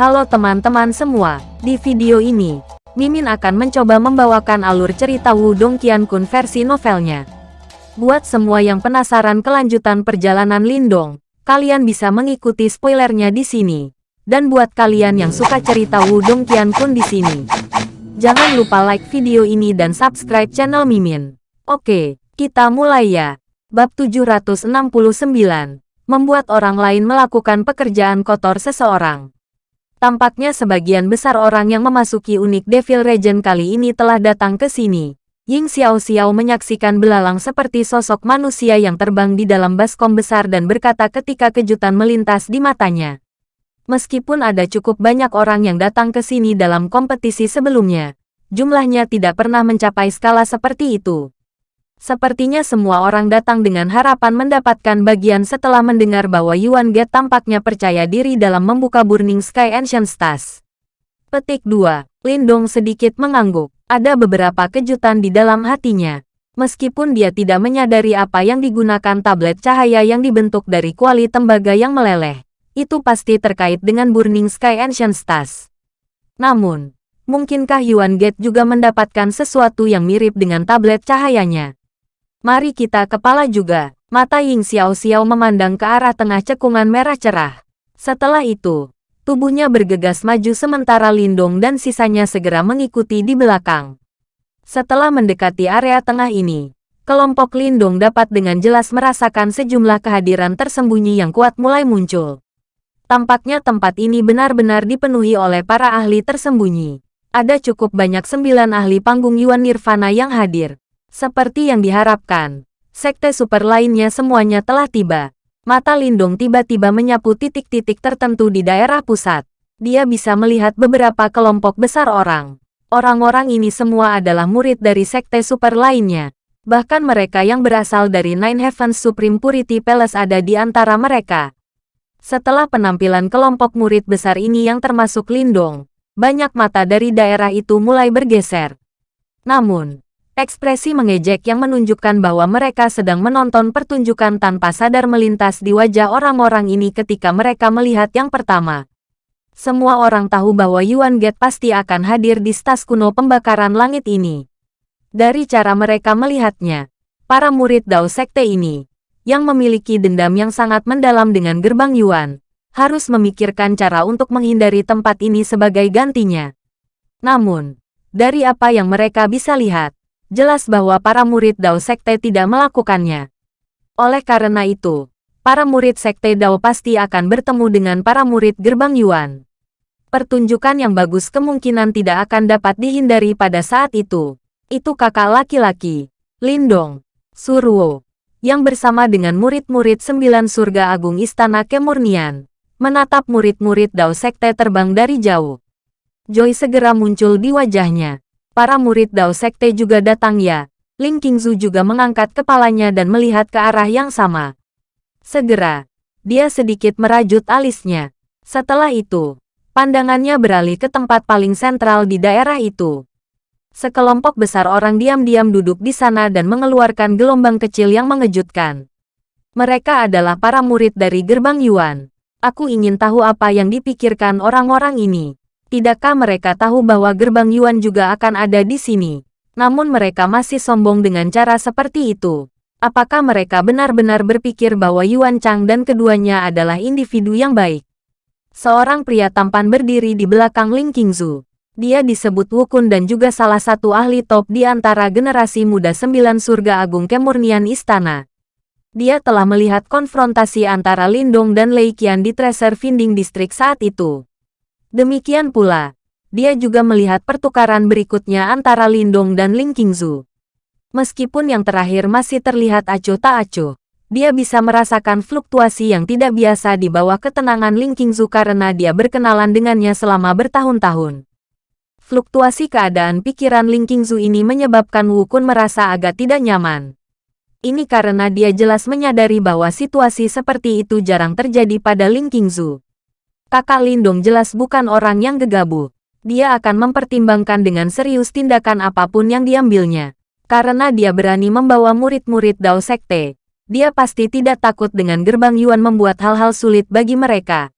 Halo teman-teman semua, di video ini, Mimin akan mencoba membawakan alur cerita Wudong Qiankun versi novelnya. Buat semua yang penasaran kelanjutan perjalanan Lindong, kalian bisa mengikuti spoilernya di sini. Dan buat kalian yang suka cerita Wudong Qiankun di sini, jangan lupa like video ini dan subscribe channel Mimin. Oke, kita mulai ya. Bab 769, membuat orang lain melakukan pekerjaan kotor seseorang. Tampaknya sebagian besar orang yang memasuki unik Devil Region kali ini telah datang ke sini. Ying Xiao Xiao menyaksikan belalang seperti sosok manusia yang terbang di dalam baskom besar dan berkata ketika kejutan melintas di matanya. Meskipun ada cukup banyak orang yang datang ke sini dalam kompetisi sebelumnya, jumlahnya tidak pernah mencapai skala seperti itu. Sepertinya semua orang datang dengan harapan mendapatkan bagian setelah mendengar bahwa Yuan Get tampaknya percaya diri dalam membuka Burning Sky Ancient Stars. Petik 2. Lindong sedikit mengangguk. Ada beberapa kejutan di dalam hatinya. Meskipun dia tidak menyadari apa yang digunakan tablet cahaya yang dibentuk dari kuali tembaga yang meleleh, itu pasti terkait dengan Burning Sky Ancient Stars. Namun, mungkinkah Yuan Get juga mendapatkan sesuatu yang mirip dengan tablet cahayanya? Mari kita kepala juga. Mata Ying Xiao Xiao memandang ke arah tengah cekungan merah cerah. Setelah itu, tubuhnya bergegas maju sementara Lindong dan sisanya segera mengikuti di belakang. Setelah mendekati area tengah ini, kelompok Lindong dapat dengan jelas merasakan sejumlah kehadiran tersembunyi yang kuat mulai muncul. Tampaknya tempat ini benar-benar dipenuhi oleh para ahli tersembunyi. Ada cukup banyak sembilan ahli panggung Yuan Nirvana yang hadir. Seperti yang diharapkan, sekte super lainnya semuanya telah tiba. Mata Lindung tiba-tiba menyapu titik-titik tertentu di daerah pusat. Dia bisa melihat beberapa kelompok besar orang. Orang-orang ini semua adalah murid dari sekte super lainnya. Bahkan mereka yang berasal dari Nine Heavens Supreme Purity Palace ada di antara mereka. Setelah penampilan kelompok murid besar ini yang termasuk Lindong, banyak mata dari daerah itu mulai bergeser. Namun, Ekspresi mengejek yang menunjukkan bahwa mereka sedang menonton pertunjukan tanpa sadar melintas di wajah orang-orang ini ketika mereka melihat yang pertama. Semua orang tahu bahwa Yuan Get pasti akan hadir di stas kuno pembakaran langit ini. Dari cara mereka melihatnya, para murid Dao Sekte ini, yang memiliki dendam yang sangat mendalam dengan gerbang Yuan, harus memikirkan cara untuk menghindari tempat ini sebagai gantinya. Namun, dari apa yang mereka bisa lihat, jelas bahwa para murid Dao Sekte tidak melakukannya. Oleh karena itu, para murid Sekte Dao pasti akan bertemu dengan para murid Gerbang Yuan. Pertunjukan yang bagus kemungkinan tidak akan dapat dihindari pada saat itu. Itu kakak laki-laki, Lindong, Surwo, yang bersama dengan murid-murid sembilan surga agung Istana Kemurnian, menatap murid-murid Dao Sekte terbang dari jauh. Joy segera muncul di wajahnya. Para murid Dao Sekte juga datang ya. Ling Qingzu juga mengangkat kepalanya dan melihat ke arah yang sama. Segera, dia sedikit merajut alisnya. Setelah itu, pandangannya beralih ke tempat paling sentral di daerah itu. Sekelompok besar orang diam-diam duduk di sana dan mengeluarkan gelombang kecil yang mengejutkan. Mereka adalah para murid dari gerbang Yuan. Aku ingin tahu apa yang dipikirkan orang-orang ini. Tidakkah mereka tahu bahwa gerbang Yuan juga akan ada di sini? Namun mereka masih sombong dengan cara seperti itu. Apakah mereka benar-benar berpikir bahwa Yuan Chang dan keduanya adalah individu yang baik? Seorang pria tampan berdiri di belakang Ling Qingzu. Dia disebut Wukun dan juga salah satu ahli top di antara generasi muda sembilan surga agung kemurnian istana. Dia telah melihat konfrontasi antara Lindong dan Lei Qian di Treasure Finding District saat itu. Demikian pula, dia juga melihat pertukaran berikutnya antara Lindong dan Ling Qingzu. Meskipun yang terakhir masih terlihat acuh tak acuh, dia bisa merasakan fluktuasi yang tidak biasa di bawah ketenangan Ling Qingzu karena dia berkenalan dengannya selama bertahun-tahun. Fluktuasi keadaan pikiran Ling Qingzu ini menyebabkan Wu Kun merasa agak tidak nyaman. Ini karena dia jelas menyadari bahwa situasi seperti itu jarang terjadi pada Ling Qingzu. Kakak Lindung jelas bukan orang yang gegabah. Dia akan mempertimbangkan dengan serius tindakan apa pun yang diambilnya. Karena dia berani membawa murid-murid Dao Sekte, dia pasti tidak takut dengan gerbang Yuan membuat hal-hal sulit bagi mereka.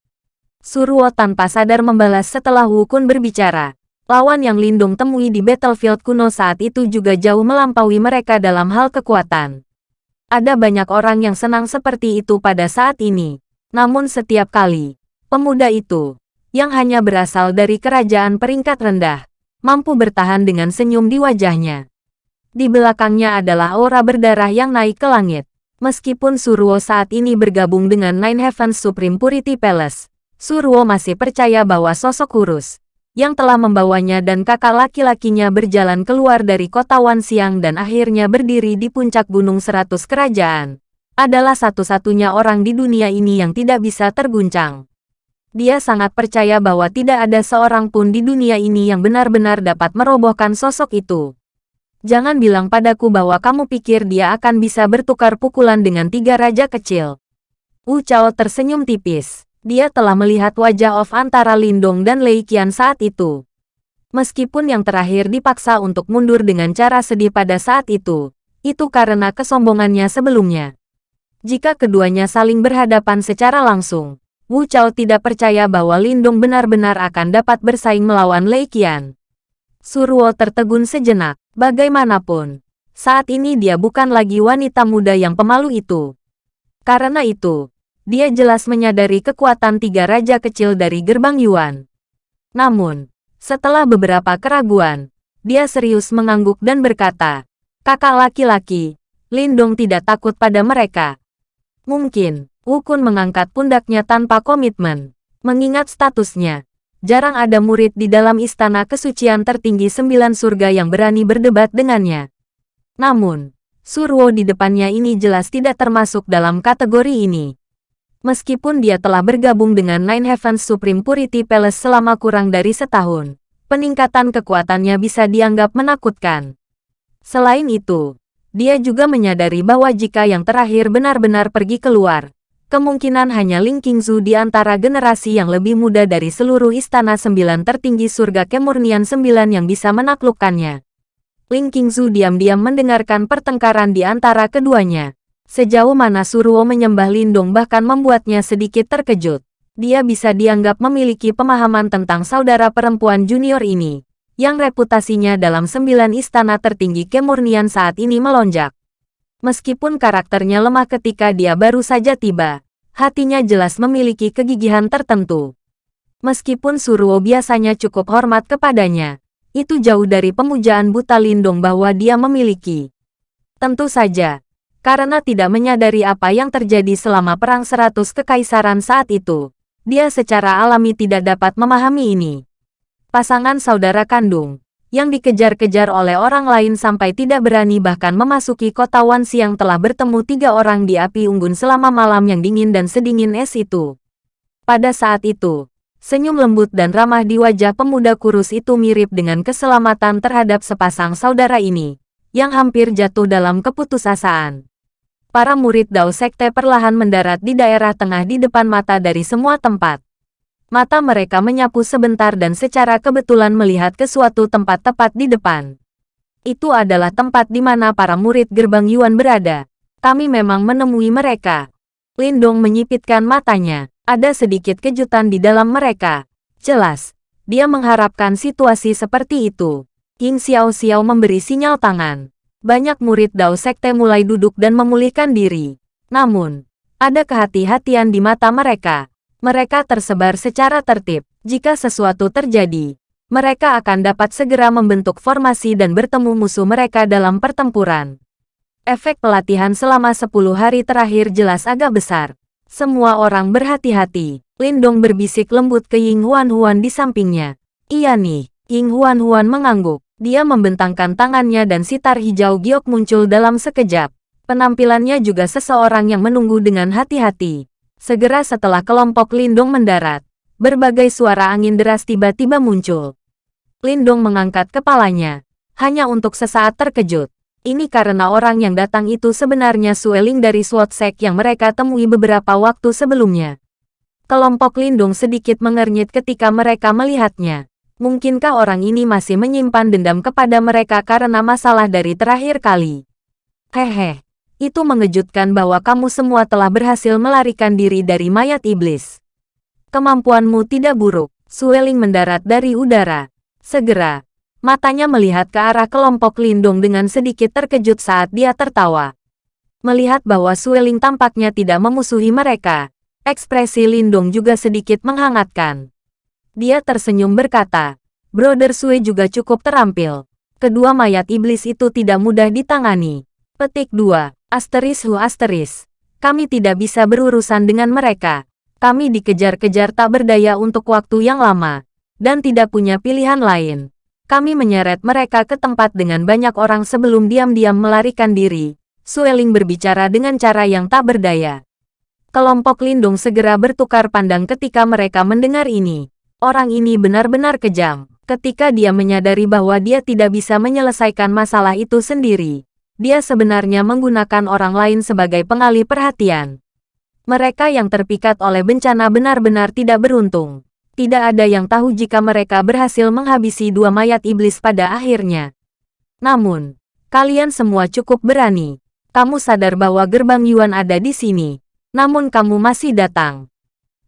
Suruo tanpa sadar membalas setelah Wu Kun berbicara. Lawan yang Lindung temui di battlefield kuno saat itu juga jauh melampaui mereka dalam hal kekuatan. Ada banyak orang yang senang seperti itu pada saat ini. Namun setiap kali, pemuda itu, yang hanya berasal dari kerajaan peringkat rendah, mampu bertahan dengan senyum di wajahnya. Di belakangnya adalah aura berdarah yang naik ke langit. Meskipun Suruo saat ini bergabung dengan Nine Heavens Supreme Purity Palace, Surwo masih percaya bahwa sosok kurus yang telah membawanya dan kakak laki-lakinya berjalan keluar dari kota Wanxiang dan akhirnya berdiri di puncak gunung seratus kerajaan, adalah satu-satunya orang di dunia ini yang tidak bisa terguncang. Dia sangat percaya bahwa tidak ada seorang pun di dunia ini yang benar-benar dapat merobohkan sosok itu. Jangan bilang padaku bahwa kamu pikir dia akan bisa bertukar pukulan dengan tiga raja kecil. Wu Chao tersenyum tipis dia telah melihat wajah of antara Lindong dan Lei Qian saat itu. Meskipun yang terakhir dipaksa untuk mundur dengan cara sedih pada saat itu, itu karena kesombongannya sebelumnya. Jika keduanya saling berhadapan secara langsung, Wu Chao tidak percaya bahwa Lindong benar-benar akan dapat bersaing melawan Lei Qian. Surwo tertegun sejenak, bagaimanapun. Saat ini dia bukan lagi wanita muda yang pemalu itu. Karena itu, dia jelas menyadari kekuatan tiga raja kecil dari gerbang Yuan. Namun, setelah beberapa keraguan, dia serius mengangguk dan berkata, kakak laki-laki, Lindong tidak takut pada mereka. Mungkin, Wukun mengangkat pundaknya tanpa komitmen. Mengingat statusnya, jarang ada murid di dalam istana kesucian tertinggi sembilan surga yang berani berdebat dengannya. Namun, Surwo di depannya ini jelas tidak termasuk dalam kategori ini. Meskipun dia telah bergabung dengan Nine Heavens Supreme Purity Palace selama kurang dari setahun, peningkatan kekuatannya bisa dianggap menakutkan. Selain itu, dia juga menyadari bahwa jika yang terakhir benar-benar pergi keluar, kemungkinan hanya Ling Qingzu di antara generasi yang lebih muda dari seluruh istana sembilan tertinggi surga kemurnian sembilan yang bisa menaklukkannya. Ling Qingzu diam-diam mendengarkan pertengkaran di antara keduanya. Sejauh mana Suruo menyembah Lindong bahkan membuatnya sedikit terkejut. Dia bisa dianggap memiliki pemahaman tentang saudara perempuan junior ini, yang reputasinya dalam sembilan istana tertinggi kemurnian saat ini melonjak. Meskipun karakternya lemah ketika dia baru saja tiba, hatinya jelas memiliki kegigihan tertentu. Meskipun Suruo biasanya cukup hormat kepadanya, itu jauh dari pemujaan buta Lindong bahwa dia memiliki. Tentu saja, karena tidak menyadari apa yang terjadi selama Perang Seratus Kekaisaran saat itu. Dia secara alami tidak dapat memahami ini. Pasangan saudara kandung, yang dikejar-kejar oleh orang lain sampai tidak berani bahkan memasuki kota Wansi yang telah bertemu tiga orang di api unggun selama malam yang dingin dan sedingin es itu. Pada saat itu, senyum lembut dan ramah di wajah pemuda kurus itu mirip dengan keselamatan terhadap sepasang saudara ini, yang hampir jatuh dalam keputusasaan para murid Dao Sekte perlahan mendarat di daerah tengah di depan mata dari semua tempat. Mata mereka menyapu sebentar dan secara kebetulan melihat ke suatu tempat tepat di depan. Itu adalah tempat di mana para murid gerbang Yuan berada. Kami memang menemui mereka. Lindong menyipitkan matanya. Ada sedikit kejutan di dalam mereka. Jelas, dia mengharapkan situasi seperti itu. King Xiao Xiao memberi sinyal tangan banyak murid Dao Sekte mulai duduk dan memulihkan diri. Namun, ada kehati-hatian di mata mereka. Mereka tersebar secara tertib. Jika sesuatu terjadi, mereka akan dapat segera membentuk formasi dan bertemu musuh mereka dalam pertempuran. Efek pelatihan selama 10 hari terakhir jelas agak besar. Semua orang berhati-hati. Lindong berbisik lembut ke Ying Huan Huan di sampingnya. Iya nih, Ying Huan Huan mengangguk. Dia membentangkan tangannya dan sitar hijau giok muncul dalam sekejap. Penampilannya juga seseorang yang menunggu dengan hati-hati. Segera setelah kelompok Lindong mendarat, berbagai suara angin deras tiba-tiba muncul. Lindong mengangkat kepalanya, hanya untuk sesaat terkejut. Ini karena orang yang datang itu sebenarnya Sueling dari SWOT Sek yang mereka temui beberapa waktu sebelumnya. Kelompok Lindung sedikit mengernyit ketika mereka melihatnya. Mungkinkah orang ini masih menyimpan dendam kepada mereka karena masalah dari terakhir kali? Hehe, itu mengejutkan bahwa kamu semua telah berhasil melarikan diri dari mayat iblis. Kemampuanmu tidak buruk. Sueling mendarat dari udara. Segera, matanya melihat ke arah kelompok Lindung dengan sedikit terkejut saat dia tertawa. Melihat bahwa Sueling tampaknya tidak memusuhi mereka, ekspresi Lindung juga sedikit menghangatkan. Dia tersenyum berkata, Brother Sue juga cukup terampil. Kedua mayat iblis itu tidak mudah ditangani. Petik 2. Asteris hu asteris. Kami tidak bisa berurusan dengan mereka. Kami dikejar-kejar tak berdaya untuk waktu yang lama, dan tidak punya pilihan lain. Kami menyeret mereka ke tempat dengan banyak orang sebelum diam-diam melarikan diri. Sueling berbicara dengan cara yang tak berdaya. Kelompok Lindung segera bertukar pandang ketika mereka mendengar ini. Orang ini benar-benar kejam. Ketika dia menyadari bahwa dia tidak bisa menyelesaikan masalah itu sendiri, dia sebenarnya menggunakan orang lain sebagai pengalih perhatian. Mereka yang terpikat oleh bencana benar-benar tidak beruntung. Tidak ada yang tahu jika mereka berhasil menghabisi dua mayat iblis pada akhirnya. Namun, kalian semua cukup berani. Kamu sadar bahwa gerbang Yuan ada di sini. Namun kamu masih datang.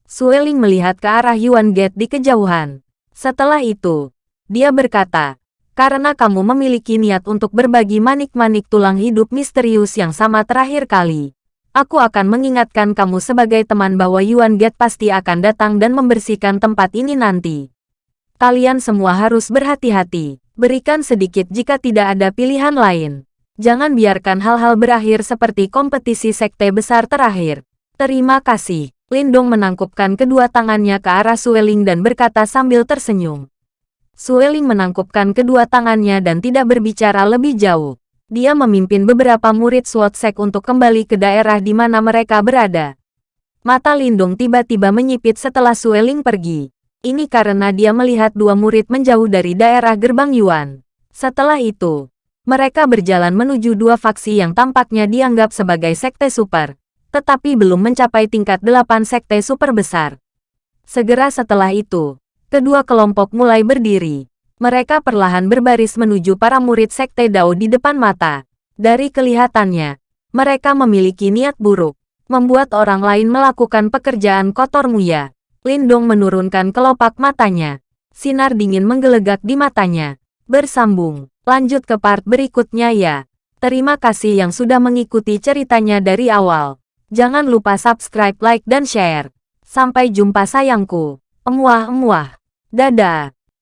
Sueling melihat ke arah Yuan Gate di kejauhan. Setelah itu, dia berkata, karena kamu memiliki niat untuk berbagi manik-manik tulang hidup misterius yang sama terakhir kali. Aku akan mengingatkan kamu sebagai teman bahwa Yuan Gate pasti akan datang dan membersihkan tempat ini nanti. Kalian semua harus berhati-hati. Berikan sedikit jika tidak ada pilihan lain. Jangan biarkan hal-hal berakhir seperti kompetisi sekte besar terakhir. Terima kasih. Lindong menangkupkan kedua tangannya ke arah Sueling dan berkata sambil tersenyum. Sueling menangkupkan kedua tangannya dan tidak berbicara lebih jauh. Dia memimpin beberapa murid SWAT Sek untuk kembali ke daerah di mana mereka berada. Mata Lindung tiba-tiba menyipit setelah Sueling pergi. Ini karena dia melihat dua murid menjauh dari daerah gerbang Yuan. Setelah itu, mereka berjalan menuju dua faksi yang tampaknya dianggap sebagai sekte super, tetapi belum mencapai tingkat delapan sekte super besar. Segera setelah itu, kedua kelompok mulai berdiri. Mereka perlahan berbaris menuju para murid Sekte Dao di depan mata. Dari kelihatannya, mereka memiliki niat buruk, membuat orang lain melakukan pekerjaan kotor muya. Lindong menurunkan kelopak matanya. Sinar dingin menggelegak di matanya. Bersambung, lanjut ke part berikutnya ya. Terima kasih yang sudah mengikuti ceritanya dari awal. Jangan lupa subscribe, like, dan share. Sampai jumpa sayangku. Emuah-emuah. Dadah.